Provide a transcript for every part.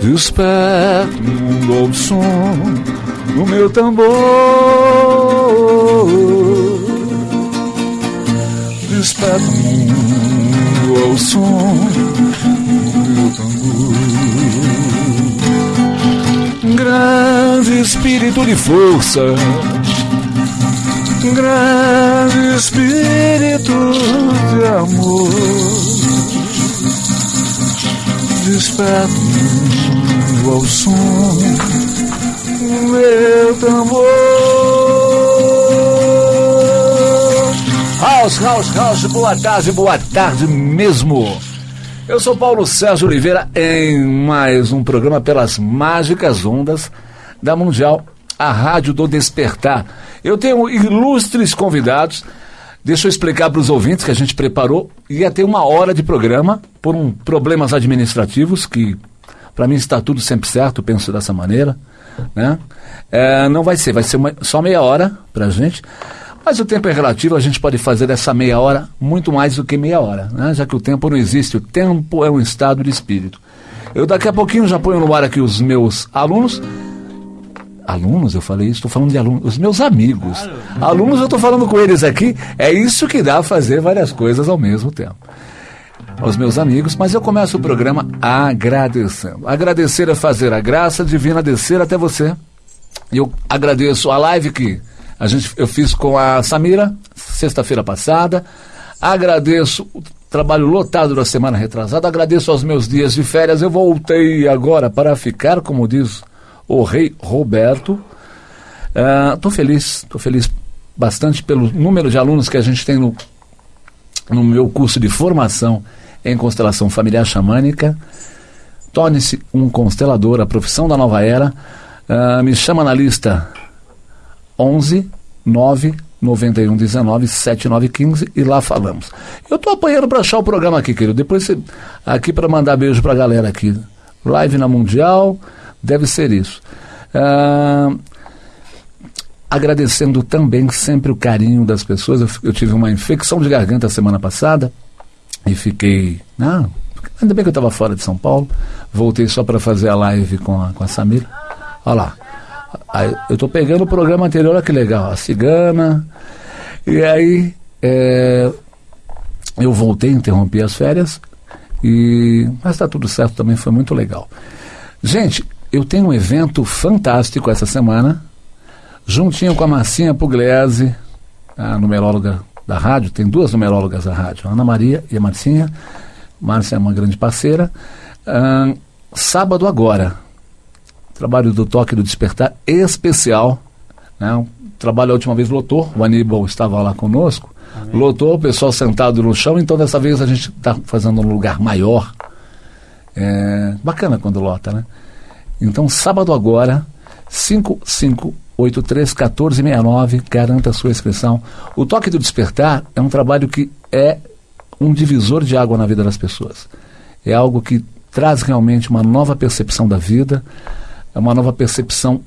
Desperto o mundo ao som do meu tambor. Desperto o mundo ao som do tambor. Grande espírito de força, grande espírito de amor. Desperto ao som meu tambor. House, house, house, boa tarde, boa tarde mesmo. Eu sou Paulo Sérgio Oliveira em mais um programa pelas mágicas ondas da Mundial, a Rádio do Despertar. Eu tenho ilustres convidados. Deixa eu explicar para os ouvintes que a gente preparou. Ia ter uma hora de programa por um problemas administrativos que para mim está tudo sempre certo, penso dessa maneira. Né? É, não vai ser, vai ser uma, só meia hora para a gente. Mas o tempo é relativo, a gente pode fazer dessa meia hora muito mais do que meia hora, né? já que o tempo não existe, o tempo é um estado de espírito. Eu daqui a pouquinho já ponho no ar aqui os meus alunos. Alunos, eu falei isso, estou falando de alunos, os meus amigos. Alunos, eu estou falando com eles aqui, é isso que dá a fazer várias coisas ao mesmo tempo aos meus amigos, mas eu começo o programa agradecendo. Agradecer é fazer a graça divina descer até você. Eu agradeço a live que a gente, eu fiz com a Samira, sexta-feira passada. Agradeço o trabalho lotado da semana retrasada. Agradeço aos meus dias de férias. Eu voltei agora para ficar, como diz o rei Roberto. Estou uh, feliz, estou feliz bastante pelo número de alunos que a gente tem no, no meu curso de formação em constelação familiar xamânica. Torne-se um constelador, a profissão da nova era. Uh, me chama na lista 11 9 91 19 79 15 e lá falamos. Eu estou apanhando para achar o programa aqui, querido. Depois você, aqui para mandar beijo para a galera aqui. Live na Mundial, deve ser isso. Uh, agradecendo também sempre o carinho das pessoas. Eu, eu tive uma infecção de garganta semana passada e fiquei. Não, ainda bem que eu estava fora de São Paulo. Voltei só para fazer a live com a, com a Samira. Olha lá. Aí, eu estou pegando o programa anterior, olha que legal. A Cigana. E aí. É, eu voltei, interrompi as férias. E, mas está tudo certo também, foi muito legal. Gente, eu tenho um evento fantástico essa semana, juntinho com a Marcinha Pugliese, a numeróloga da rádio, tem duas numerólogas da rádio, a Ana Maria e a Marcinha. Márcia é uma grande parceira. Sábado agora, trabalho do Toque do Despertar especial. Né? O trabalho a última vez lotou, o Aníbal estava lá conosco. Amém. Lotou, o pessoal sentado no chão, então dessa vez a gente está fazendo um lugar maior. É, bacana quando lota, né? Então, sábado agora, 5, 5 831469, garanta a sua inscrição. O Toque do Despertar é um trabalho que é um divisor de água na vida das pessoas. É algo que traz realmente uma nova percepção da vida, é uma nova percepção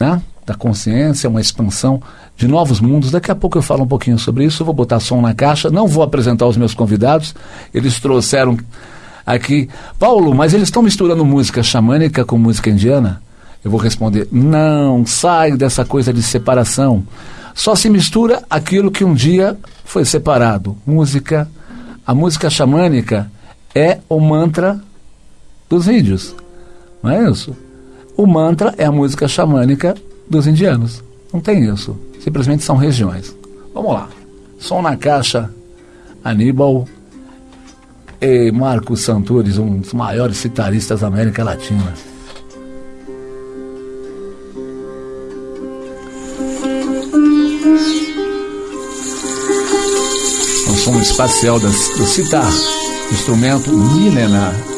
né, da consciência, uma expansão de novos mundos. Daqui a pouco eu falo um pouquinho sobre isso, eu vou botar som na caixa, não vou apresentar os meus convidados, eles trouxeram aqui. Paulo, mas eles estão misturando música xamânica com música indiana? Eu vou responder: não, sai dessa coisa de separação. Só se mistura aquilo que um dia foi separado. Música, a música xamânica é o mantra dos índios. Não é isso? O mantra é a música xamânica dos indianos. Não tem isso. Simplesmente são regiões. Vamos lá. Som na caixa, Aníbal e Marcos Santores, um dos maiores citaristas da América Latina. som espacial do citar, instrumento milenar.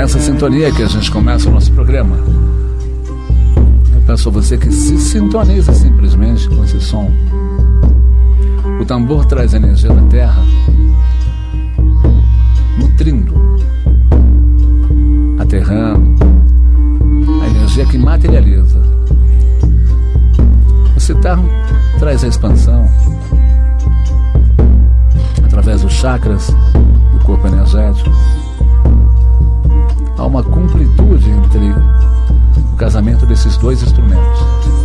Nessa sintonia que a gente começa o nosso programa. Eu peço a você que se sintonize simplesmente com esse som. O tambor traz a energia da terra, nutrindo, aterrando, a energia que materializa. O citar traz a expansão através dos chakras do corpo energético há uma completude entre o casamento desses dois instrumentos.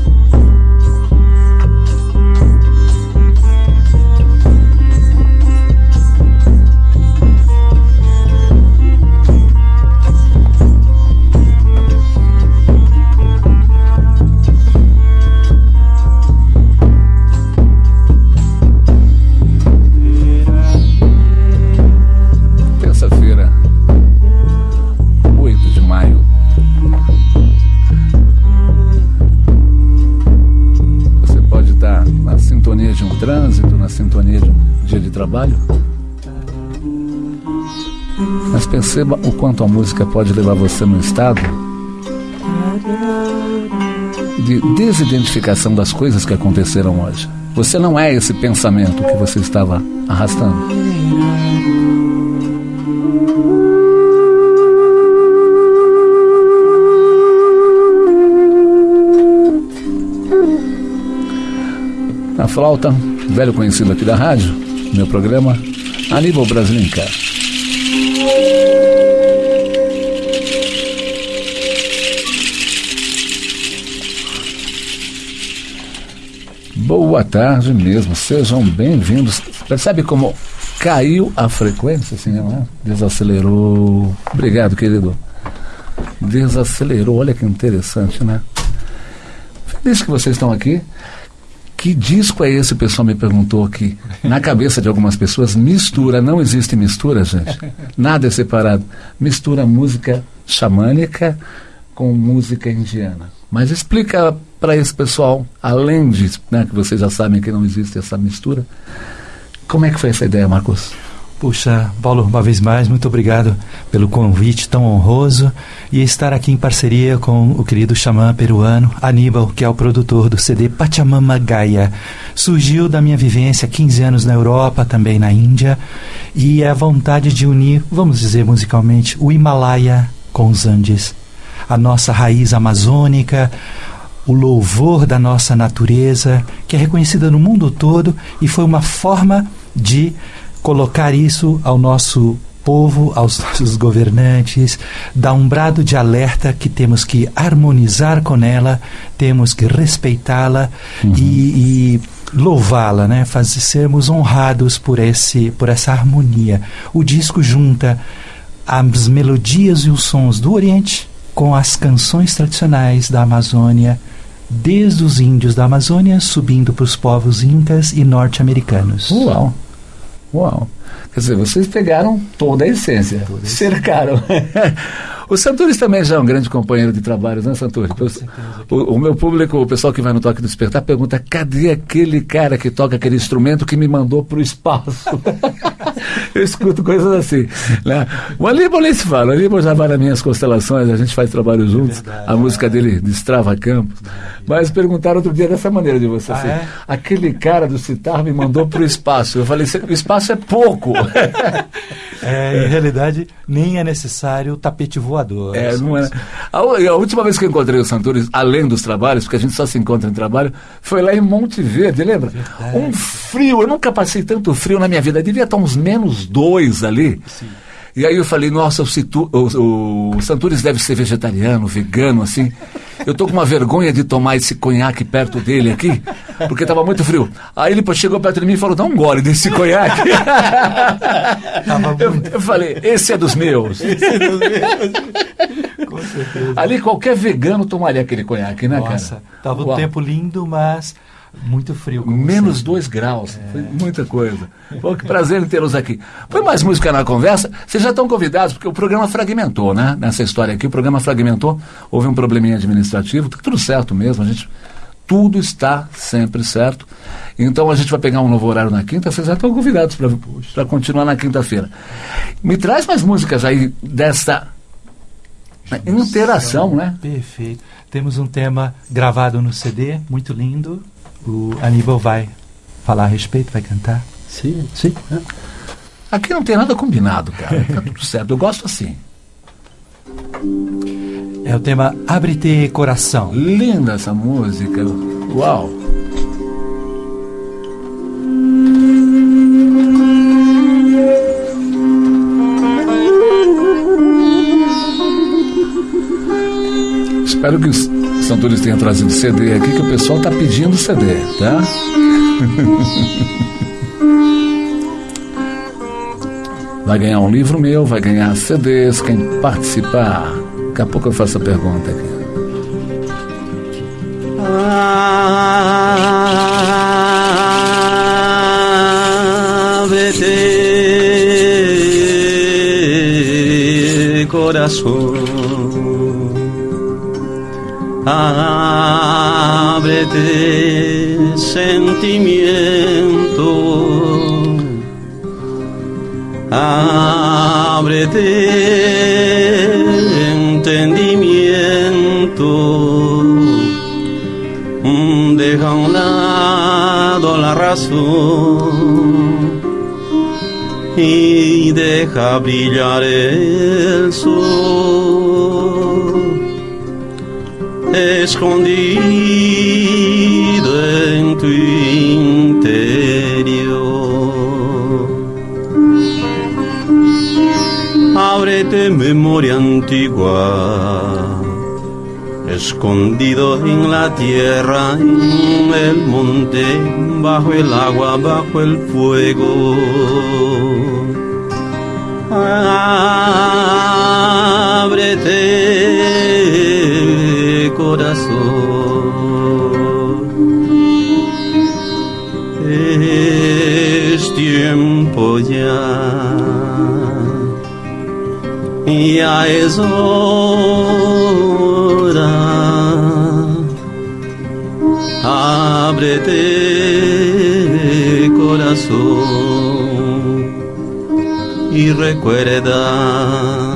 Trabalho. Mas perceba o quanto a música pode levar você num estado de desidentificação das coisas que aconteceram hoje. Você não é esse pensamento que você estava arrastando. A flauta, velho conhecido aqui da rádio, meu programa Aníbal Brasilinca. Boa tarde mesmo, sejam bem-vindos. Percebe como caiu a frequência, assim, não é? Desacelerou. Obrigado, querido. Desacelerou, olha que interessante, né? Feliz que vocês estão aqui. Que disco é esse? O pessoal me perguntou aqui. Na cabeça de algumas pessoas, mistura. Não existe mistura, gente. Nada é separado. Mistura música xamânica com música indiana. Mas explica para esse pessoal, além de né, que vocês já sabem que não existe essa mistura, como é que foi essa ideia, Marcos? Puxa, Paulo, uma vez mais, muito obrigado pelo convite tão honroso e estar aqui em parceria com o querido xamã peruano Aníbal, que é o produtor do CD Pachamama Gaia. Surgiu da minha vivência 15 anos na Europa, também na Índia, e é a vontade de unir, vamos dizer musicalmente, o Himalaia com os Andes. A nossa raiz amazônica, o louvor da nossa natureza, que é reconhecida no mundo todo e foi uma forma de colocar isso ao nosso povo, aos nossos governantes, dar um brado de alerta que temos que harmonizar com ela, temos que respeitá-la uhum. e, e louvá-la, né? Fazer sermos honrados por esse por essa harmonia. O disco junta as melodias e os sons do Oriente com as canções tradicionais da Amazônia, desde os índios da Amazônia subindo para os povos incas e norte-americanos. Uau! Uau! Quer dizer, vocês pegaram toda a essência, toda cercaram. o Santores também já é um grande companheiro de trabalho, né, Santores? O, o, meu público, o pessoal que vai no Toque do Despertar, pergunta: cadê aquele cara que toca aquele instrumento que me mandou para o espaço? Eu escuto coisas assim. Né? O Aníbal nem se fala, o Aníbal já vai nas minhas constelações, a gente faz trabalho juntos, é a música dele destrava campos. Mas perguntaram outro dia dessa maneira de você. Ah, assim, é? Aquele cara do citar me mandou para o espaço. Eu falei: o espaço é pouco. É, em realidade, nem é necessário o tapete voador. É, não é. A, a, última vez que eu encontrei o Santores, além dos trabalhos, porque a gente só se encontra em trabalho, foi lá em Monte Verde, lembra? Verdade. Um frio, eu nunca passei tanto frio na minha vida. Devia estar uns menos dois ali. Sim. E aí eu falei, nossa, o, Citu, o, o Santures deve ser vegetariano, vegano, assim. Eu tô com uma vergonha de tomar esse conhaque perto dele aqui, porque estava muito frio. Aí ele chegou perto de mim e falou, dá um gole desse conhaque. eu, eu, falei, esse é dos meus. Esse é dos meus. com certeza. Ali qualquer vegano tomaria aquele conhaque, né, nossa, cara? Nossa, tava um tempo lindo, mas muito frio. Menos sempre. dois graus. É. Foi muita coisa. Pô, que prazer em tê-los aqui. Foi mais música na conversa. Vocês já estão convidados, porque o programa fragmentou, né? Nessa história aqui, o programa fragmentou. Houve um probleminha administrativo. Tá tudo certo mesmo. A gente. Tudo está sempre certo. Então a gente vai pegar um novo horário na quinta. Vocês já estão convidados para continuar na quinta-feira. Me traz mais músicas aí dessa Interação, né? Perfeito. Temos um tema gravado no CD, muito lindo. O Aníbal vai falar a respeito, vai cantar. Sim, sim. É. Aqui não tem nada combinado, cara. Tá tudo certo. Eu gosto assim. É o tema Abre-te Coração. Linda essa música. Uau! Espero que os Santores tenham trazido CD aqui, que o pessoal está pedindo CD, tá? Vai ganhar um livro meu, vai ganhar CDs, quem participar. Daqui a pouco eu faço a pergunta aqui. Ábrete, coração. Ábrete sentimiento, entendimiento, deja a un lado la razón y deja brillar el sol escondido en tu interior. Ábrete memoria antigua, escondido en la tierra, en el monte, bajo el agua, bajo el fuego. Ábrete es hora. Corazón y recuerda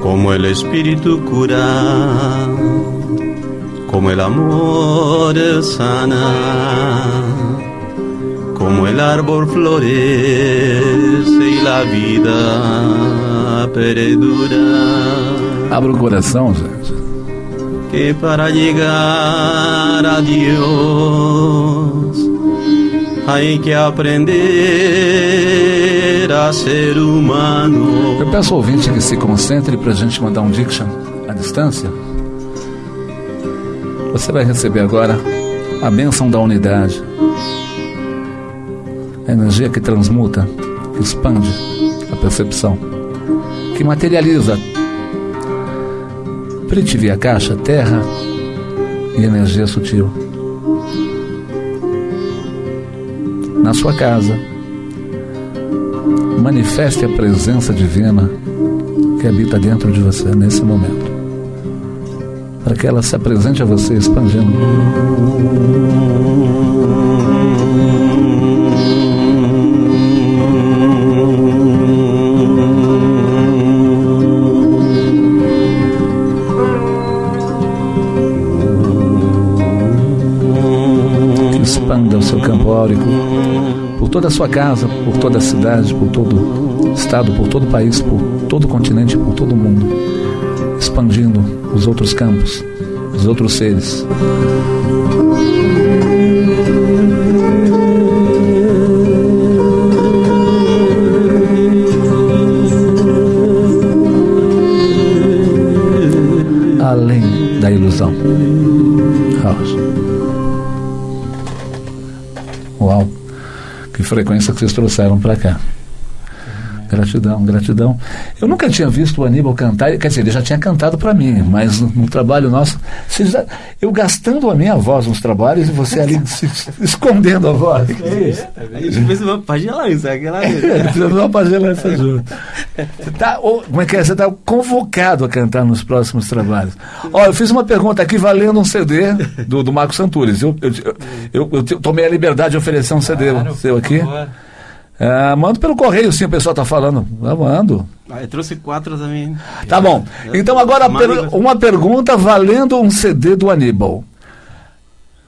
como el espíritu cura, como el amor sana, como el árbol florece y la vida perdura. Abra o coração, gente. Que para llegar a Dios hay que aprender a ser humano. Eu peço ao ouvinte que se concentre para a gente mandar um diction à distância. Você vai receber agora a bênção da unidade. A energia que transmuta, que expande a percepção, que materializa Prithvi, a caixa, terra e energia sutil. Na sua casa, manifeste a presença divina que habita dentro de você nesse momento. Para que ela se apresente a você expandindo. Toda a sua casa, por toda a cidade, por todo estado, por todo o país, por todo o continente, por todo o mundo, expandindo os outros campos, os outros seres. Além da ilusão. House. Uau! Que frequência que vocês trouxeram para cá. Gratidão, gratidão. Eu nunca tinha visto o Aníbal cantar, quer dizer, ele já tinha cantado para mim, mas no, no trabalho nosso, já, eu gastando a minha voz nos trabalhos e você ali se, escondendo a voz. Que é isso? A gente fez uma pagelança, aquela Fizemos uma pagelança junto. Você tá, ou, como é que é? Você está convocado a cantar nos próximos trabalhos. Ó, eu fiz uma pergunta aqui valendo um CD do, do Marco Santures. Eu, eu, eu, eu, eu tomei a liberdade de oferecer um CD Claro, seu por aqui. favor. Ah, mando pelo correio, sim, o pessoal está falando. Eu mando. Ah, eu trouxe quatro também. Tá bom. Então agora per uma pergunta valendo um CD do Aníbal.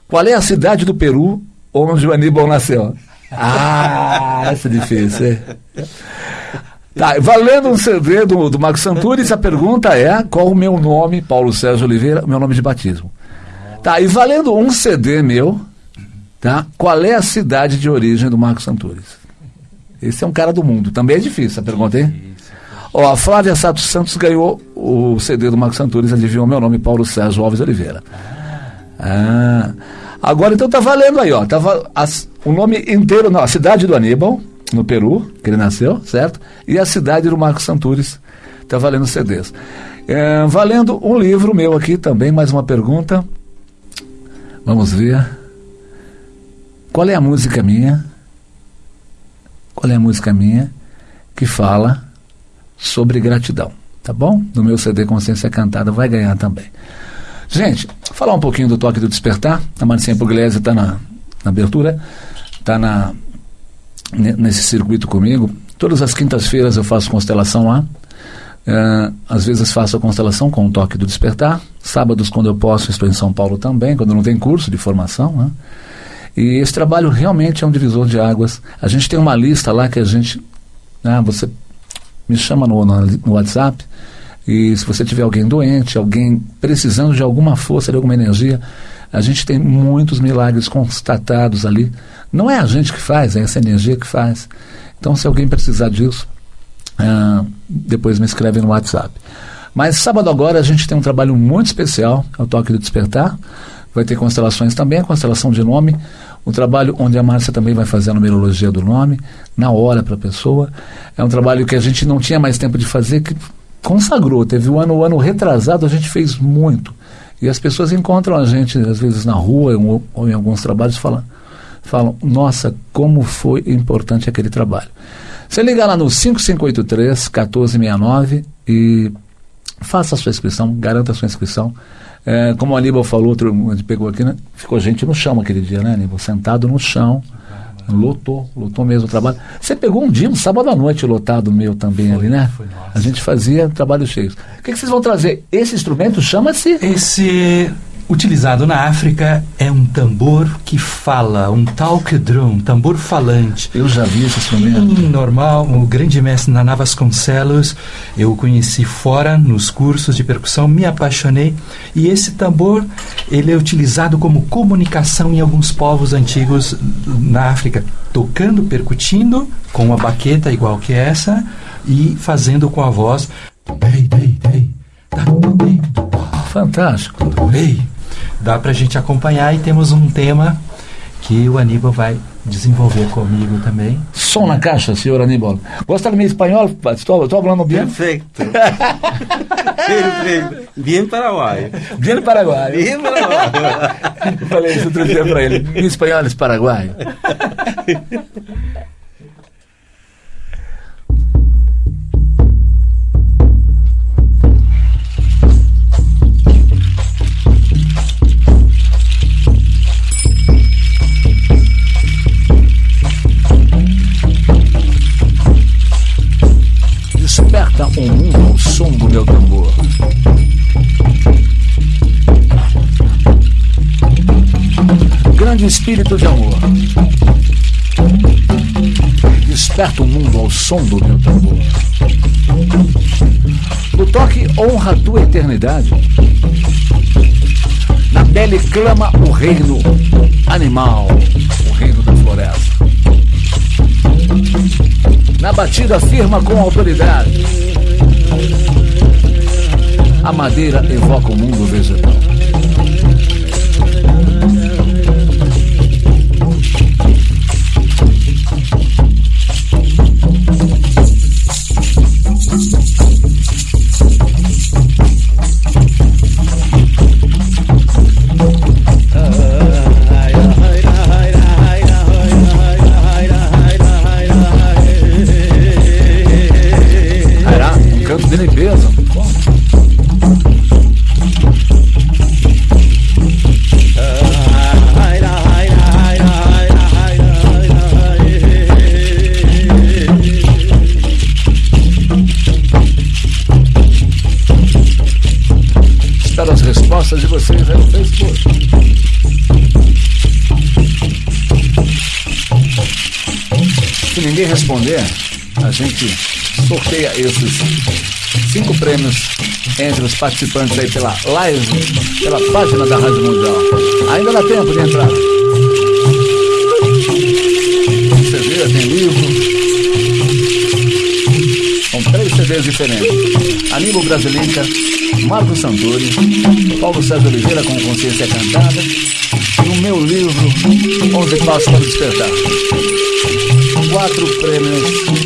Qual é a cidade do Peru onde o Aníbal nasceu? Ah, essa é difícil. Tá, valendo um CD do, do Marcos Santuris, a pergunta é qual o meu nome, Paulo Sérgio Oliveira, meu nome de batismo. Tá, e valendo um CD meu, tá? Qual é a cidade de origem do Marcos Santuris? Esse é um cara do mundo. Também é difícil a pergunta, hein? Ó, a Flávia Sato Santos ganhou o CD do Marcos Santuris, adivinhou meu nome, Paulo Sérgio Alves Oliveira. Ah, agora então tá valendo aí, ó. Tava as, o nome inteiro, não, a cidade do Aníbal, no Peru, que ele nasceu, certo? E a cidade do Marcos Santuris, tá valendo CDs. É, valendo um livro meu aqui também, mais uma pergunta. Vamos ver. Qual é a música minha? É a música minha que fala sobre gratidão? Tá bom? No meu CD Consciência Cantada vai ganhar também. Gente, falar um pouquinho do toque do despertar. A Marcinha Pugliese está na, na abertura, está na, nesse circuito comigo. Todas as quintas-feiras eu faço constelação lá. Uh, às vezes faço a constelação com o toque do despertar. Sábados, quando eu posso, estou em São Paulo também, quando não tem curso de formação. Né? E esse trabalho realmente é um divisor de águas. A gente tem uma lista lá que a gente. Né, você me chama no, no, WhatsApp. E se você tiver alguém doente, alguém precisando de alguma força, de alguma energia, a gente tem muitos milagres constatados ali. Não é a gente que faz, é essa energia que faz. Então, se alguém precisar disso, ah, depois me escreve no WhatsApp. Mas sábado agora a gente tem um trabalho muito especial, é o Toque do Despertar. Vai ter constelações também, a constelação de nome, um trabalho onde a Márcia também vai fazer a numerologia do nome, na hora para a pessoa. É um trabalho que a gente não tinha mais tempo de fazer, que consagrou. Teve um ano, um ano retrasado, a gente fez muito. E as pessoas encontram a gente, às vezes, na rua ou, em alguns trabalhos, falam, falam, nossa, como foi importante aquele trabalho. Você liga lá no 5583 1469 e faça a sua inscrição, garanta a sua inscrição. É, como o Aníbal falou, outro, a gente pegou aqui, né? ficou gente no chão aquele dia, né, Aníbal? Sentado no chão. Lotou, lotou mesmo o trabalho. Você pegou um dia, um sábado à noite lotado meu também foi, ali, né? Foi, a gente fazia trabalhos cheios. O que, que vocês vão trazer? Esse instrumento chama-se? Esse utilizado na África é um tambor que fala, um talk drum, tambor falante. Eu já vi esse instrumento. normal, o grande mestre Naná Vasconcelos, eu o conheci fora, nos cursos de percussão, me apaixonei. E esse tambor, ele é utilizado como comunicação em alguns povos antigos na África, tocando, percutindo com uma baqueta igual que essa e fazendo com a voz. Fantástico. Ei, dá para a gente acompanhar e temos um tema que o Aníbal vai desenvolver comigo também. Som na caixa, senhor Aníbal. Gosta do meu espanhol? Estou falando bem? Perfeito. Perfeito. Bem paraguaio. Bem paraguaio. Bem paraguaio. Eu falei isso outro dia para ele. Meu espanhol é paraguaio. Espírito de amor, desperta o mundo ao som do meu tambor. No toque honra a tua eternidade. Na pele clama o reino animal, o reino da floresta. Na batida firma com autoridade. A madeira evoca o mundo vegetal. Gente sorteia esses cinco prêmios entre os participantes aí pela live, pela página da Rádio Mundial. Ainda dá tempo de entrar. CD, tem livro. São três CDs diferentes. Aníbal Brasilinca, Marco Santuri, Paulo César Oliveira com Consciência Cantada e o meu livro 11 Passos para Despertar. Quatro prêmios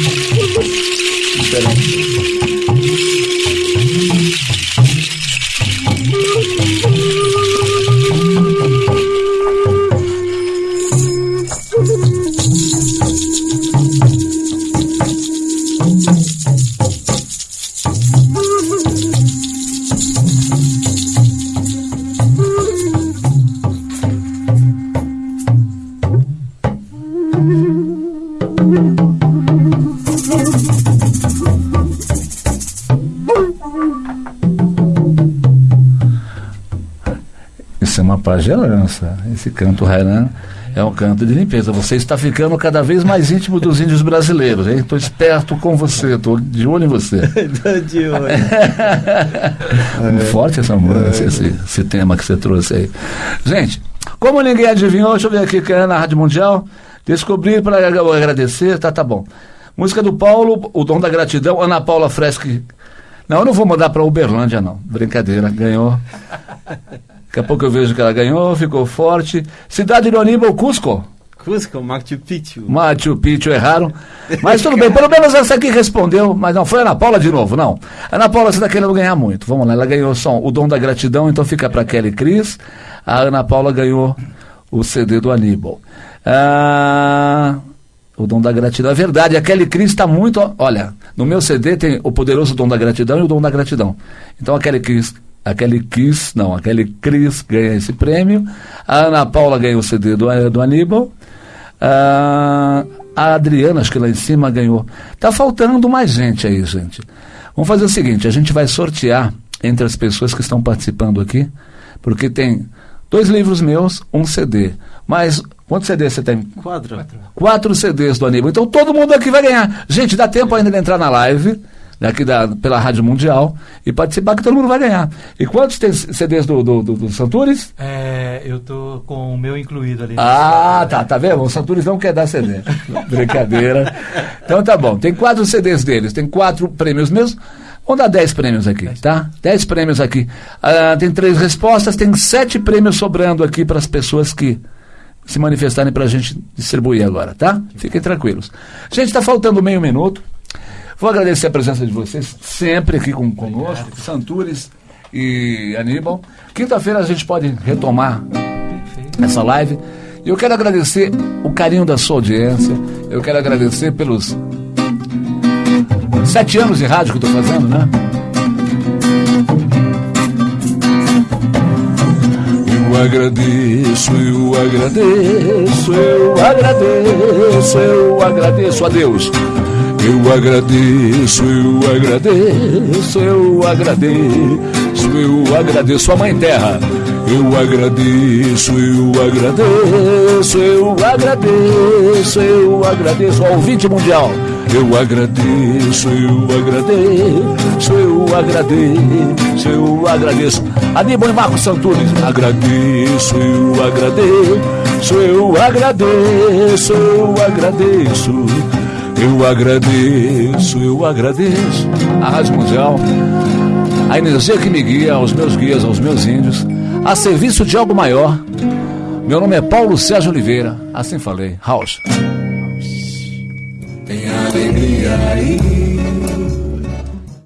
diferentes. Esse canto Hainan é um canto de limpeza. Você está ficando cada vez mais íntimo dos índios brasileiros, hein? Estou esperto com você, estou de olho em você. Tô de olho. Muito forte essa música, esse, esse tema que você trouxe aí. Gente, como ninguém adivinhou, deixa eu ver aqui que é na Rádio Mundial. Descobri para agradecer, tá, tá bom. Música do Paulo, O Dom da Gratidão, Ana Paula Freschi. Não, eu não vou mandar para Uberlândia, não. Brincadeira, ganhou. Daqui a pouco eu vejo que ela ganhou, ficou forte. Cidade do Aníbal, Cusco. Cusco, Machu Picchu. Machu Picchu erraram. Mas tudo bem, pelo menos essa aqui respondeu. Mas não, foi Ana Paula de novo, não. A Ana Paula você está querendo ganhar muito. Vamos lá, ela ganhou só o dom da gratidão, então fica para Kelly Cris. A Ana Paula ganhou o CD do Aníbal. Ah, o dom da gratidão. É verdade, a Kelly Cris está muito. Olha, no meu CD tem o poderoso dom da gratidão e o dom da gratidão. Então a Kelly Cris. A Kelly Kiss, não, a Kelly Cris ganha esse prêmio. A Ana Paula ganha o CD do, do Aníbal. Ah, a Adriana, acho que lá em cima ganhou. Tá faltando mais gente aí, gente. Vamos fazer o seguinte: a gente vai sortear entre as pessoas que estão participando aqui, porque tem dois livros meus, um CD. Mas quantos CDs você tem? Quatro. Quatro CDs do Aníbal. Então todo mundo aqui vai ganhar. Gente, dá tempo ainda de entrar na live, daqui da, pela Rádio Mundial, e participar, que todo mundo vai ganhar. E quantos tem CDs do, do, do, do Santures? É, eu tô com o meu incluído ali. Ah, tá, tá vendo? O Santures não quer dar CD. Brincadeira. Então tá bom. Tem quatro CDs deles, tem quatro prêmios mesmo. Vamos dar dez prêmios aqui, tá? Dez prêmios aqui. Ah, tem três respostas, tem sete prêmios sobrando aqui para as pessoas que se manifestarem para a gente distribuir agora, tá? Fiquem tranquilos. Gente, está faltando meio minuto. Vou agradecer a presença de vocês sempre aqui com, conosco, Santures e Aníbal. Quinta-feira a gente pode retomar essa live. E eu quero agradecer o carinho da sua audiência. Eu quero agradecer pelos sete anos de rádio que eu estou fazendo, né? Eu agradeço, eu agradeço, eu agradeço, eu agradeço a Deus. Eu agradeço, eu agradeço, eu agradeço, eu agradeço a Mãe Terra. Eu agradeço, eu agradeço, eu agradeço, eu agradeço ao ouvinte mundial. Eu agradeço, eu agradeço, eu agradeço, eu agradeço. Aníbal e Marcos Santunes, agradeço, eu agradeço, eu agradeço, eu agradeço. Eu agradeço, eu agradeço a Rádio Mundial, a energia que me guia, aos meus guias, aos meus índios, a serviço de algo maior. Meu nome é Paulo Sérgio Oliveira, assim falei. House. Tem alegria aí.